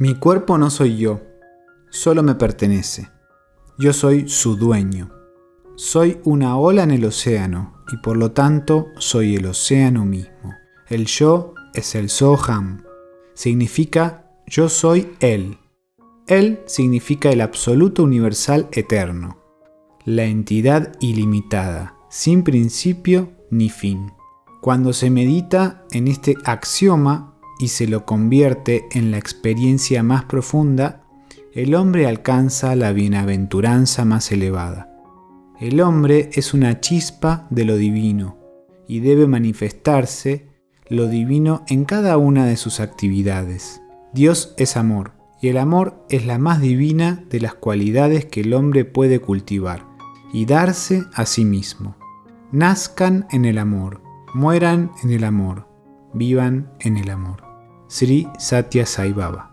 Mi cuerpo no soy yo, solo me pertenece. Yo soy su dueño. Soy una ola en el océano y por lo tanto soy el océano mismo. El yo es el Soham. Significa yo soy Él. Él significa el absoluto universal eterno, la entidad ilimitada, sin principio ni fin. Cuando se medita en este axioma y se lo convierte en la experiencia más profunda, el hombre alcanza la bienaventuranza más elevada. El hombre es una chispa de lo divino y debe manifestarse lo divino en cada una de sus actividades. Dios es amor y el amor es la más divina de las cualidades que el hombre puede cultivar y darse a sí mismo. Nazcan en el amor, mueran en el amor, vivan en el amor. Sri Satya Sai Baba.